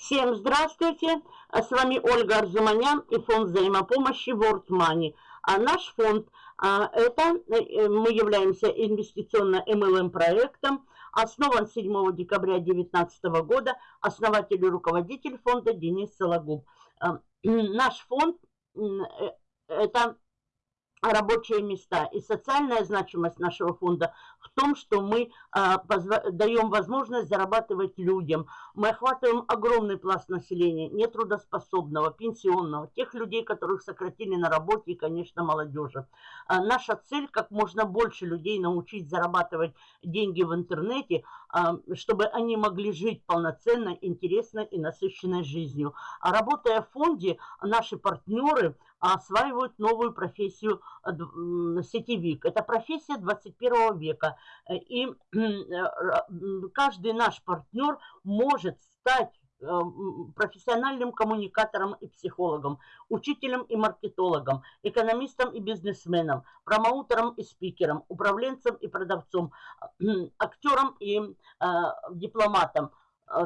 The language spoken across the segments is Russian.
Всем здравствуйте! С вами Ольга Арзуманян и фонд взаимопомощи World Money. А наш фонд, а, это э, мы являемся инвестиционно MLM проектом, основан 7 декабря 2019 года, основатель и руководитель фонда Денис Сологуб. А, наш фонд э, это рабочие места. И социальная значимость нашего фонда в том, что мы а, даем возможность зарабатывать людям. Мы охватываем огромный пласт населения, нетрудоспособного, пенсионного, тех людей, которых сократили на работе и, конечно, молодежи. А, наша цель – как можно больше людей научить зарабатывать деньги в интернете, а, чтобы они могли жить полноценно, интересно и насыщенной жизнью. А работая в фонде, наши партнеры – осваивают новую профессию сетевик. Это профессия 21 века. Э, и э, каждый наш партнер может стать профессиональным коммуникатором и психологом, учителем и маркетологом, экономистом и бизнесменом, промоутером и спикером, управленцем и продавцом, актером и э, дипломатом,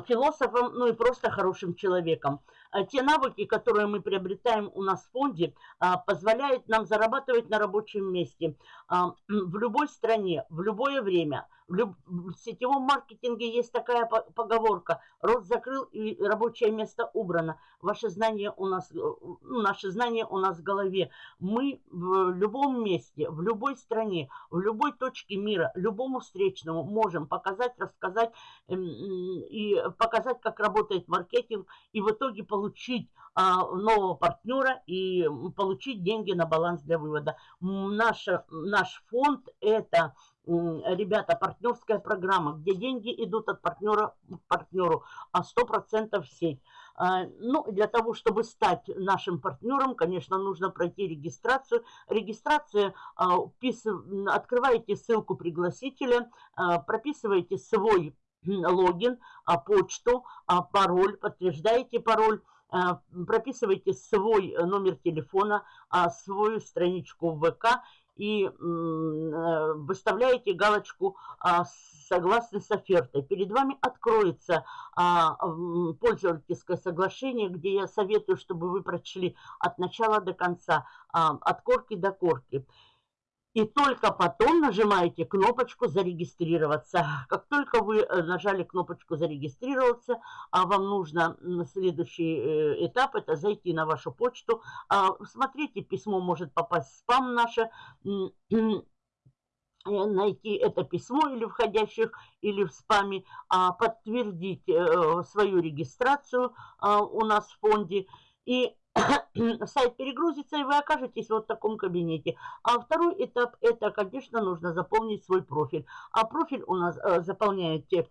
философом, ну и просто хорошим человеком. А те навыки, которые мы приобретаем у нас в фонде, а, позволяют нам зарабатывать на рабочем месте а, в любой стране, в любое время. В, сетевом маркетинге есть такая поговорка «Рот закрыл и рабочее место убрано». Ваше знание у нас, э, ну, наши знания у нас в голове. Мы в любом месте, в любой стране, в любой точке мира, любому встречному можем показать, рассказать эм, и показать, как работает маркетинг, и в итоге получить а, нового партнера и получить деньги на баланс для вывода. Наша, наш фонд – это ребята, партнерская программа, где деньги идут от партнера к партнеру, а 100% в сеть. А, ну, для того, чтобы стать нашим партнером, конечно, нужно пройти регистрацию. Регистрация, а, открываете ссылку пригласителя, а, прописываете свой логин, почту, пароль, подтверждаете пароль, прописываете свой номер телефона, свою страничку в ВК и э, выставляете галочку а, «Согласны с офертой». Перед вами откроется а, пользовательское соглашение, где я советую, чтобы вы прочли от начала до конца, а, от корки до корки. И только потом нажимаете кнопочку «Зарегистрироваться». Как только вы э, нажали кнопочку «Зарегистрироваться», а вам нужно следующий э, этап – это зайти на вашу почту. А, смотрите, письмо может попасть в спам наше, э, найти это письмо или входящих, или в спаме, а, подтвердить свою регистрацию а, у нас в фонде. И сайт перегрузится, и вы окажетесь вот в таком кабинете. А второй этап, это, конечно, нужно заполнить свой профиль. А профиль у нас э, заполняете, э,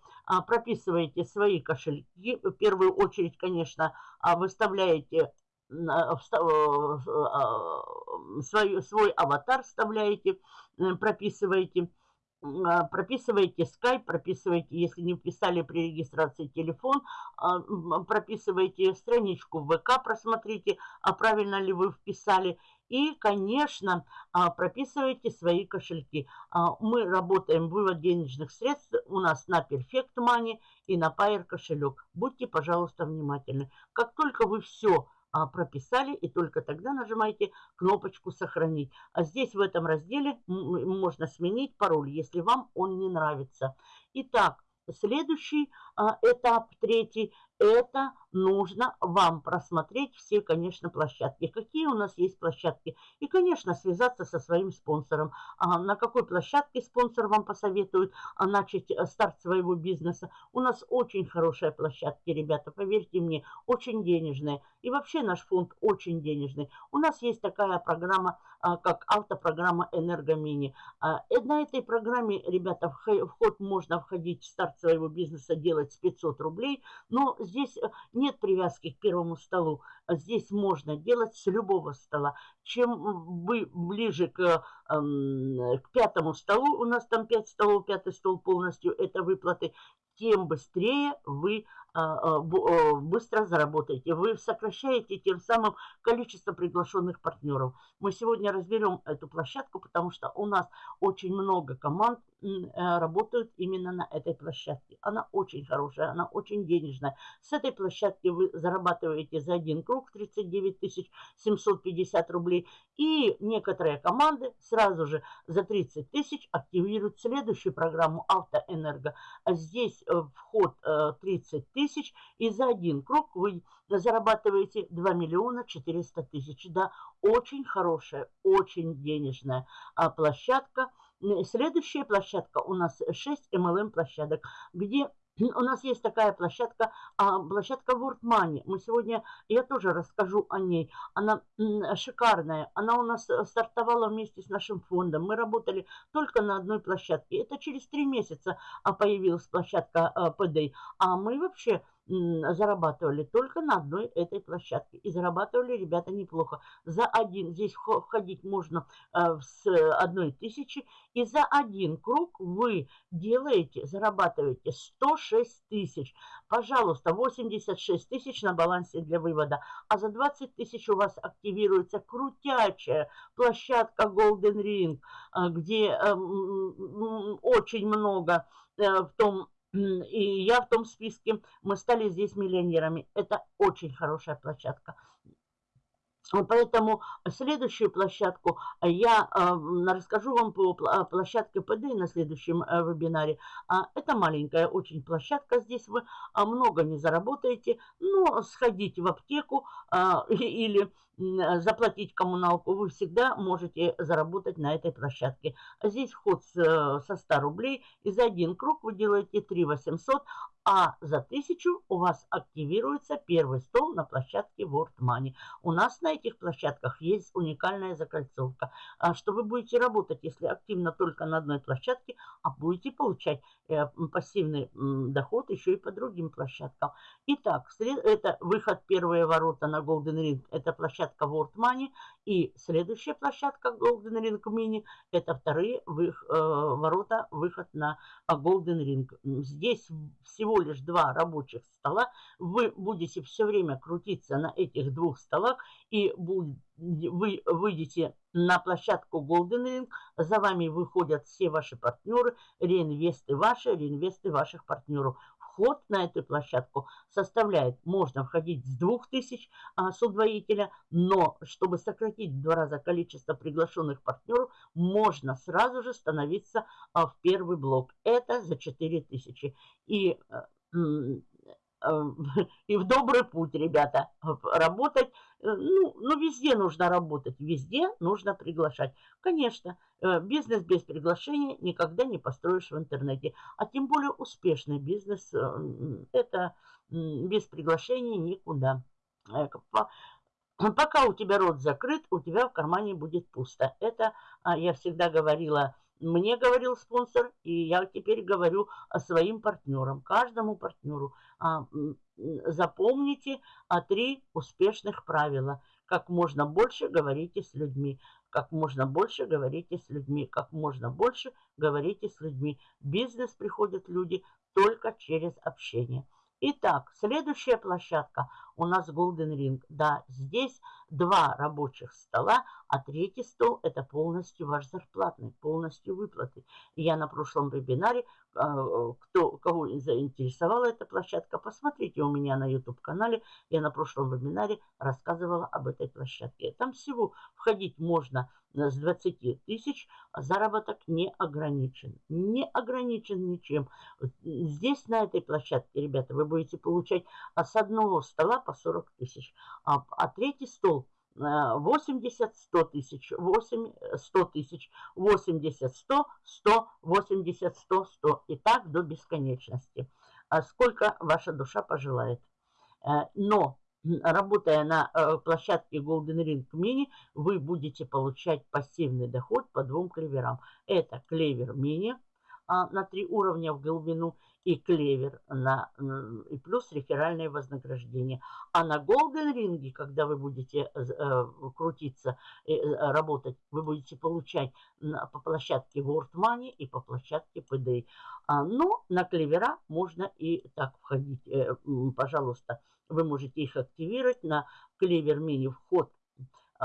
прописываете свои кошельки. В первую очередь, конечно, а, выставляете э, э, свой, свой аватар, вставляете, прописываете а, прописываете Skype, прописываете, если не вписали при регистрации телефон, а, прописываете страничку в ВК, просмотрите, а правильно ли вы вписали. И, конечно, а, прописывайте свои кошельки. Мы работаем, вывод денежных средств у нас на Perfect Money и на Pair кошелек. Будьте, пожалуйста, внимательны. Как только вы все а, прописали, и только тогда нажимаете кнопочку «Сохранить». А здесь в этом разделе можно сменить пароль, если вам он не нравится. Итак, следующий а, этап, третий, это нужно вам просмотреть все, конечно, площадки. Какие у нас есть площадки? И, конечно, связаться со своим спонсором. А на какой площадке спонсор вам посоветует а, начать э, старт своего бизнеса? У нас очень хорошие площадки, ребята, поверьте мне, очень денежные. И вообще наш фонд очень денежный. У нас есть такая программа, а, как автопрограмма «Энергомини». А, на этой программе, ребята, вход можно входить в старт своего бизнеса, делать с 500 рублей, но э, нет привязки к первому столу. Здесь можно делать с любого стола. Чем вы ближе к, эм, к пятому столу, у нас там 5 столов, пятый стол полностью, это выплаты, тем быстрее вы быстро заработаете. Вы сокращаете тем самым количество приглашенных партнеров. Мы сегодня разберем эту площадку, потому что у нас очень много команд работают именно на этой площадке. Она очень хорошая, она очень денежная. С этой площадки вы зарабатываете за один круг 39 750 рублей. И некоторые команды сразу же за 30 тысяч активируют следующую программу «Автоэнерго». А здесь э, вход 30 э, тысяч, и за один круг вы зарабатываете 2 миллиона 400 тысяч. Да, очень хорошая, очень денежная а, площадка. Следующая площадка у нас 6 MLM площадок, где у нас есть такая площадка, а, площадка World Money. Мы сегодня, я тоже расскажу о ней. Она шикарная. Она у нас э, стартовала вместе с нашим фондом. Мы работали только на одной площадке. Это через три месяца а, появилась площадка PD. Э, а мы вообще зарабатывали только на одной этой площадке. И зарабатывали ребята неплохо. За один, здесь входить можно э, с одной тысячи. И за один круг вы делаете, зарабатываете 106 тысяч. Пожалуйста, 86 тысяч на балансе для вывода. А за 20 тысяч у вас активируется крутячая площадка Golden Ring, э, где эм, очень много э, в том и я в том списке, мы стали здесь миллионерами. Это очень хорошая площадка. Поэтому следующую площадку я э, расскажу вам по площадке ПД на следующем э, вебинаре. А, это маленькая очень площадка, здесь вы а, много не заработаете, но сходить в аптеку а, или заплатить коммуналку вы всегда можете заработать на этой площадке. Здесь вход со 100 рублей, и за один круг вы делаете 3 800, а за 1000 у вас активируется первый стол на площадке World Money. У нас на этих площадках есть уникальная закольцовка, а что вы будете работать, если активно только на одной площадке, а будете получать э, пассивный доход еще и по другим площадкам. Итак, это выход первые ворота на Golden Ring, это площадка World Money, и следующая площадка Golden Ring Mini, это вторые вы, э, ворота, выход на Golden Ring. Здесь всего лишь два рабочих стола, вы будете все время крутиться на этих двух столах и вы выйдете на площадку Golden Ring, за вами выходят все ваши партнеры, реинвесты ваши, реинвесты ваших партнеров вход на эту площадку составляет, можно входить с 2000 а, с удвоителя, но чтобы сократить в два раза количество приглашенных партнеров, можно сразу же становиться а, в первый блок. Это за 4000. И а, и в добрый путь, ребята, работать. Э, ну, ну, везде нужно работать, везде нужно приглашать. Конечно, э, бизнес без приглашения никогда не построишь в интернете. А тем более успешный бизнес, э, это без приглашения никуда. Пока у тебя рот закрыт, у тебя в кармане будет пусто. Это а, я всегда говорила мне говорил спонсор, и я теперь говорю о своим партнерам, каждому партнеру. А, запомните а, три успешных правила. Как можно больше говорите с людьми. Как можно больше говорите с людьми. Как можно больше говорите с людьми. В бизнес приходят люди только через общение. Итак, следующая площадка у нас Golden Ring. Да, здесь два рабочих стола, а третий стол это полностью ваш зарплатный, полностью выплаты. я на прошлом вебинаре, а, кто, кого заинтересовала эта площадка, посмотрите у меня на YouTube-канале. Я на прошлом вебинаре рассказывала об этой площадке. Там всего входить можно с 20 тысяч, а заработок не ограничен. Не ограничен ничем. Здесь, на этой площадке, ребята, вы будете получать с одного стола по 40 тысяч. А, а третий стол 80, 100 тысяч, 8, 100 тысяч, 80, 100, 100, 80, 100, 100. И так до бесконечности. А сколько ваша душа пожелает. Э, но работая на э, площадке Golden Ring Mini, вы будете получать пассивный доход по двум клеверам. Это клевер а, на три уровня в глубину и клевер, на, и плюс реферальное вознаграждение. А на Golden Ring, когда вы будете э, крутиться, э, работать, вы будете получать на, по площадке World Money и по площадке PDA. А, но на клевера можно и так входить. Э, пожалуйста, вы можете их активировать. На клевер мини вход а,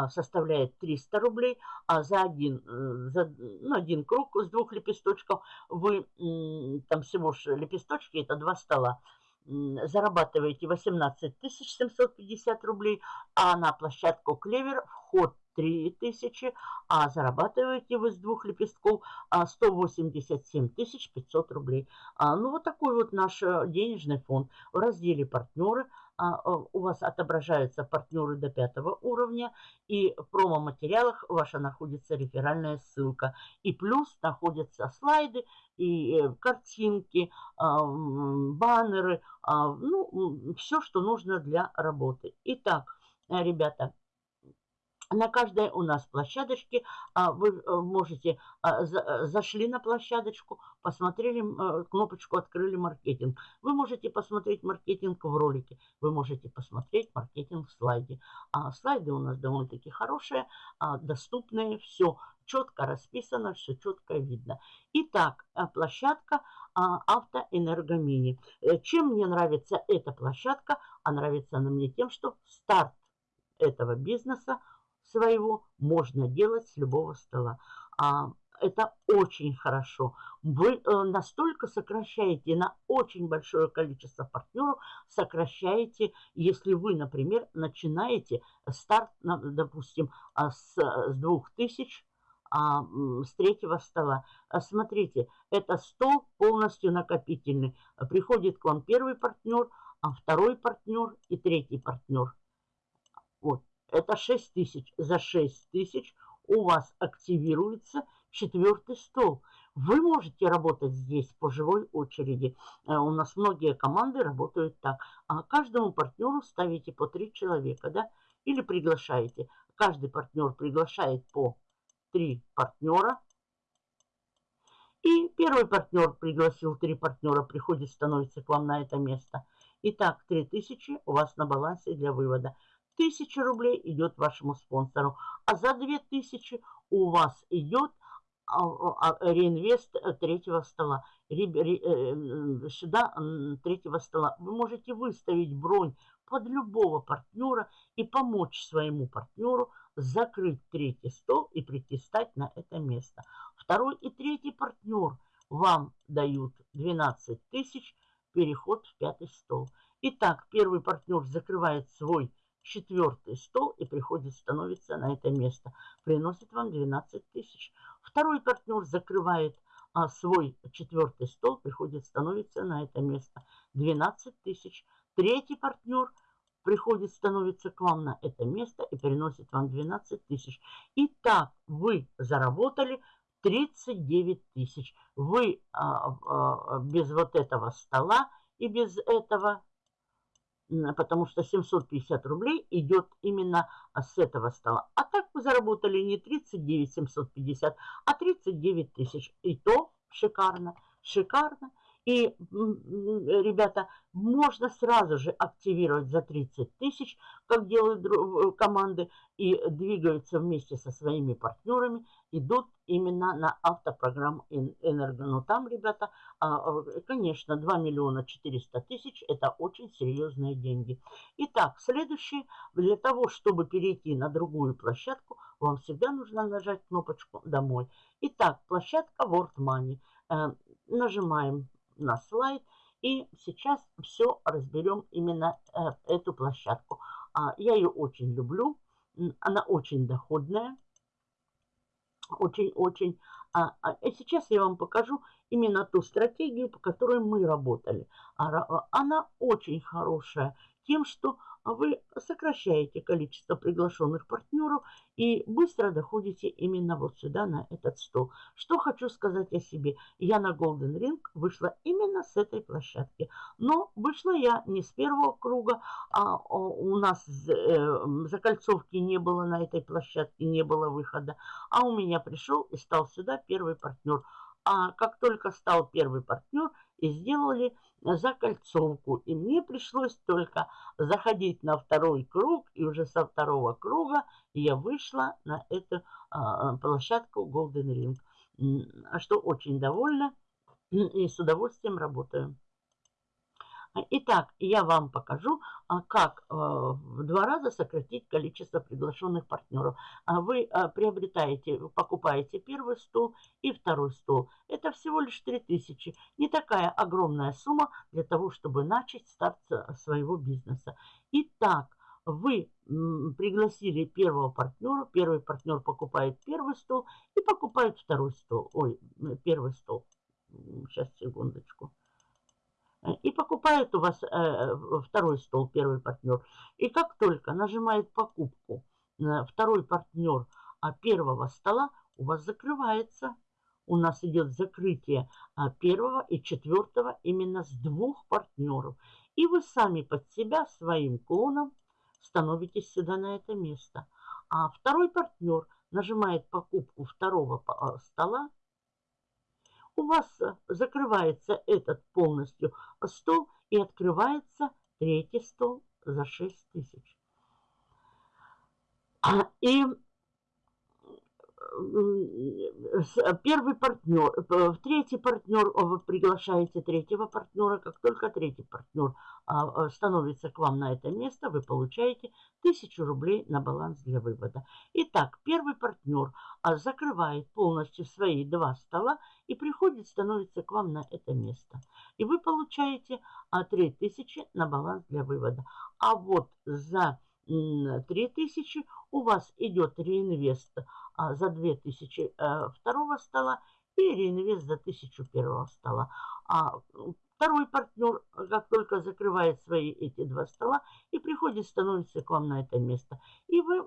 составляет 300 рублей, а за один, за, ну, один круг с двух лепесточков вы, там всего же лепесточки, это два стола, зарабатываете 18 750 рублей, а на площадку Клевер вход 3000, а зарабатываете вы с двух лепестков 187 а, 500 рублей. А, ну, вот такой вот наш э, денежный фонд. В разделе «Партнеры» а, у вас отображаются партнеры до пятого уровня, и в промо-материалах ваша находится реферальная ссылка. И плюс находятся слайды, и э, картинки, баннеры, ну, все, что нужно для работы. Итак, ребята, на каждой у нас площадочке а, вы э, можете, а, э, зашли на площадочку, посмотрели э, кнопочку «Открыли маркетинг». Вы можете посмотреть маркетинг в ролике, вы можете посмотреть маркетинг в слайде. А слайды у нас довольно-таки хорошие, доступные, все четко расписано, все четко видно. Итак, площадка Автоэнергомини. Чем мне нравится эта площадка? А нравится она мне тем, что старт этого бизнеса – своего можно делать с любого стола. А, это очень хорошо. Вы э, настолько сокращаете на очень большое количество партнеров, сокращаете, если вы, например, начинаете старт, допустим, а, с, с 2000, а, с третьего стола. А, смотрите, это стол полностью накопительный. Приходит к вам первый партнер, а второй партнер и третий партнер. Это 6 тысяч. За 6 тысяч у вас активируется четвертый стол. Вы можете работать здесь по живой очереди. Э, у нас многие команды работают так. А каждому партнеру ставите по 3 человека, да? Или приглашаете. Каждый партнер приглашает по 3 партнера. И первый партнер пригласил 3 партнера, приходит, становится к вам на это место. Итак, 3000 у вас на балансе для вывода. 1000 рублей идет вашему спонсору, а за 2000 у вас идет а, а, реинвест э, третьего стола. Э, сюда третьего стола. Вы можете выставить бронь под любого партнера и помочь своему партнеру закрыть третий стол и прийти стать на это место. Второй и третий партнер вам дают 12 тысяч переход в пятый стол. Итак, первый партнер закрывает свой четвертый стол и приходит, становится на это место. Приносит вам 12 тысяч. Второй партнер закрывает а, свой четвертый стол, приходит, становится на это место. 12 тысяч. Третий партнер приходит, становится к вам на это место и приносит вам 12 тысяч. И так вы заработали 39 тысяч. Вы а, а, без вот этого стола и без этого потому что 750 рублей идет именно а, с этого стола. А так вы заработали не 39 750, а 39 тысяч. И то шикарно, шикарно. И, ребята, можно сразу же активировать за 30 тысяч, как делают э, команды, и двигаются вместе со своими партнерами, идут именно на автопрограмму Энерго. Но там, ребята, а, конечно, 2 миллиона 400 тысяч – это очень серьезные деньги. Итак, следующий, для того, чтобы перейти на другую площадку, вам всегда нужно нажать кнопочку «Домой». Итак, площадка World Money. Э, нажимаем на слайд. И сейчас все разберем именно э, эту площадку. А, я ее очень люблю. Она очень доходная. Очень-очень. А, а, сейчас я вам покажу именно ту стратегию, по которой мы работали. А, она очень хорошая тем, что а вы сокращаете количество приглашенных партнеров и быстро доходите именно вот сюда, на этот стол. Что хочу сказать о себе. Я на Golden Ring вышла именно с этой площадки. Но вышла я не с первого круга, а у нас э, закольцовки не было на этой площадке, не было выхода. А у меня пришел и стал сюда первый партнер. а как только стал первый партнер, и сделали закольцовку. И мне пришлось только заходить на второй круг, и уже со второго круга я вышла на эту а, площадку Golden Ring. Что очень довольна и с удовольствием работаю. Итак, я вам покажу, а, как э, в два раза сократить количество приглашенных партнеров. А вы э, приобретаете, покупаете первый стол и второй стол. Это всего лишь 3000. Не такая огромная сумма для того, чтобы начать старт своего бизнеса. Итак, вы пригласили первого партнера, первый партнер покупает первый стол и покупает второй стол, ой, первый стол. Сейчас, секундочку. И покупает у вас э, второй стол, первый партнер. И как только нажимает покупку второй партнер а первого стола, у вас закрывается. У нас идет закрытие а, первого и четвертого именно с двух партнеров. И вы сами под себя своим клоном становитесь сюда на это место. А второй партнер нажимает покупку второго а, стола у вас э, закрывается этот полностью стол и открывается третий стол за 6 тысяч. И первый партнер, э, третий партнер, вы приглашаете третьего партнера, как только третий партнер а, а, становится к вам на это место, вы получаете 1000 рублей на баланс для вывода. Итак, первый партнер а, закрывает полностью свои два стола и приходит, становится к вам на это место. И вы получаете 3000 на баланс для вывода. А вот за 3000 у вас идет реинвест а, за 2000 э, второго стола и реинвест за 1000 первого стола. А второй партнер, как только закрывает свои эти два стола и приходит, становится к вам на это место. И вы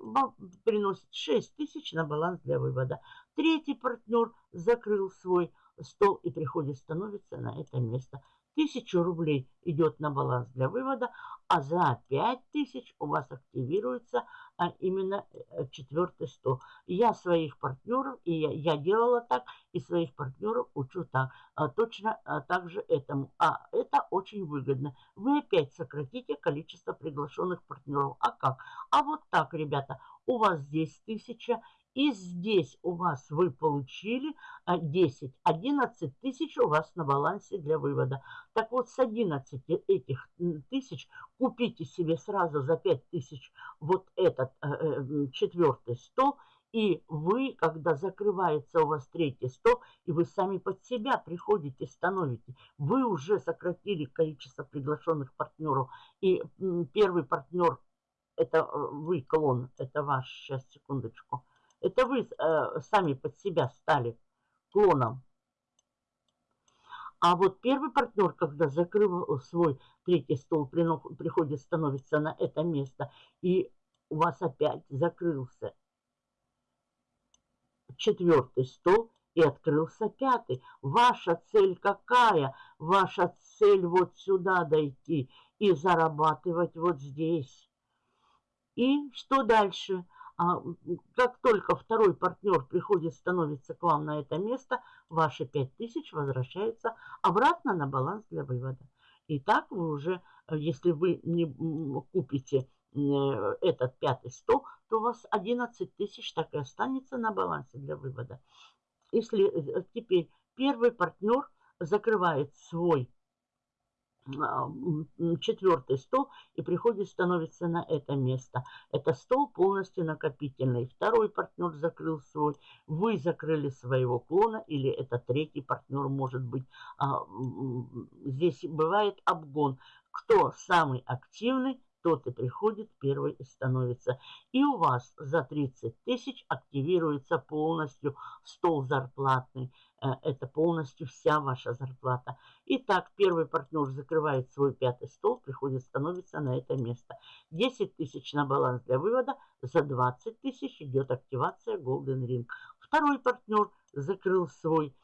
приносит 6000 на баланс для вывода. Третий партнер закрыл свой стол и приходит, становится на это место. 1000 рублей идет на баланс для вывода, а за 5000 у вас активируется а именно э, четвертый стол. Я своих партнеров, и я, я делала так, и своих партнеров учу так. А, точно а, так же этому. А это очень выгодно. Вы опять сократите количество приглашенных партнеров. А как? А вот так, ребята, у вас здесь 1000, и здесь у вас вы получили 10, а, 11 тысяч у вас на балансе для вывода. Так вот, с 11 этих тысяч купите себе сразу за 5 тысяч вот этот э, э четвертый стол. И вы, когда закрывается у вас третий стол, и вы сами под себя приходите, становите, вы уже сократили количество приглашенных партнеров. И первый партнер, это э, вы, клон, это ваш, сейчас, секундочку, это вы э, сами под себя стали клоном. А вот первый партнер, когда закрыл свой третий стол, приходит, становится на это место, и у вас опять закрылся четвертый стол, и открылся пятый. Ваша цель какая? Ваша цель вот сюда дойти и зарабатывать вот здесь. И что дальше? А как только второй партнер приходит, становится к вам на это место, ваши 5000 возвращаются обратно на баланс для вывода. И так вы уже, э, если вы не купите э, этот пятый стол, то у вас 11 тысяч так и останется на балансе для вывода. Если э, теперь первый партнер закрывает свой а, четвертый стол и приходит, становится на это место. Это стол полностью накопительный. Второй партнер закрыл свой, вы закрыли своего клона или это третий партнер может быть. А, здесь бывает обгон. Кто самый активный, тот и приходит первый и становится. И у вас за 30 тысяч активируется полностью стол зарплатный. Э, это полностью вся ваша зарплата. Итак, первый партнер закрывает свой пятый стол, приходит, становится на это место. 10 тысяч на баланс для вывода, за 20 тысяч идет активация Golden Ring. Второй партнер закрыл свой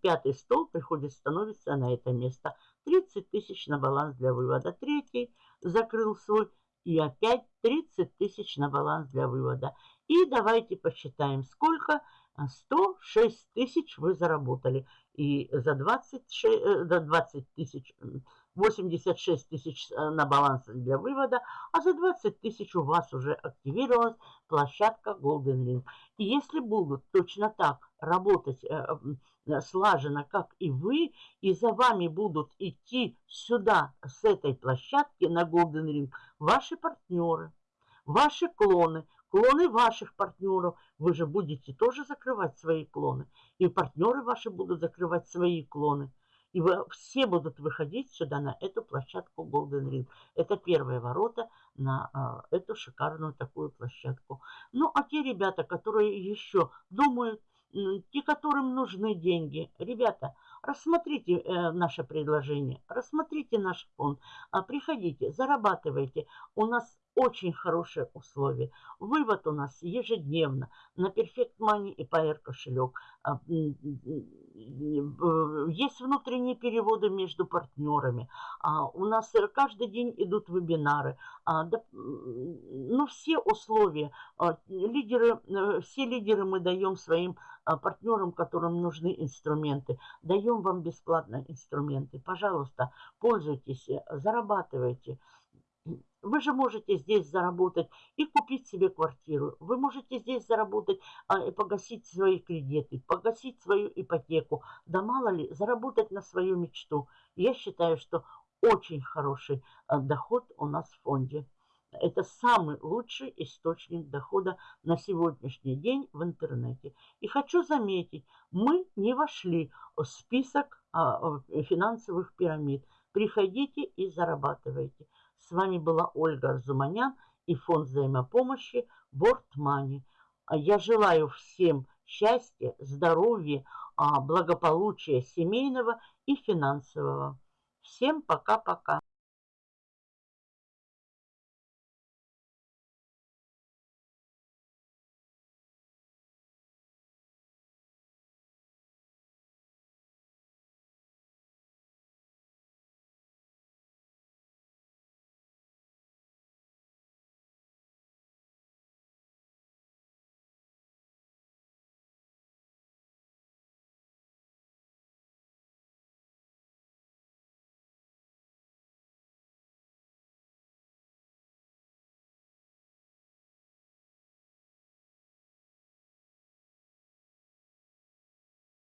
пятый стол, приходит, становится на это место. 30 тысяч на баланс для вывода. Третий закрыл свой и опять 30 тысяч на баланс для вывода. И давайте посчитаем, сколько 106 тысяч вы заработали. И за 26, за 20 тысяч 86 тысяч э, на баланс для вывода, а за 20 тысяч у вас уже активировалась площадка Golden Ring. И если будут точно так работать э, э, слаженно, как и вы, и за вами будут идти сюда, с этой площадки на Golden Ring, ваши партнеры, ваши клоны, клоны ваших партнеров, вы же будете тоже закрывать свои клоны, и партнеры ваши будут закрывать свои клоны. И вы, все будут выходить сюда, на эту площадку Golden Ring. Это первые ворота на а, эту шикарную такую площадку. Ну, а те ребята, которые еще думают, те, которым нужны деньги, ребята, рассмотрите э, наше предложение, рассмотрите наш фонд, а, приходите, зарабатывайте. У нас очень хорошие условия. Вывод у нас ежедневно на Perfect Money и PR кошелек. А, есть внутренние переводы между партнерами. А, у нас каждый день идут вебинары. А, ну, все условия. Лидеры, э, все лидеры мы даем своим партнерам, которым нужны инструменты. Даем вам бесплатно инструменты. Пожалуйста, пользуйтесь, зарабатывайте. Вы же можете здесь заработать и купить себе квартиру. Вы можете здесь заработать а, и погасить свои кредиты, погасить свою ипотеку. Да мало ли, заработать на свою мечту. Я считаю, что очень хороший а, доход у нас в фонде. Это самый лучший источник дохода на сегодняшний день в интернете. И хочу заметить, мы не вошли в список а, финансовых пирамид. Приходите и зарабатывайте. С вами была Ольга Арзуманян и фонд взаимопомощи Money. Я желаю всем счастья, здоровья, а, благополучия семейного и финансового. Всем пока-пока.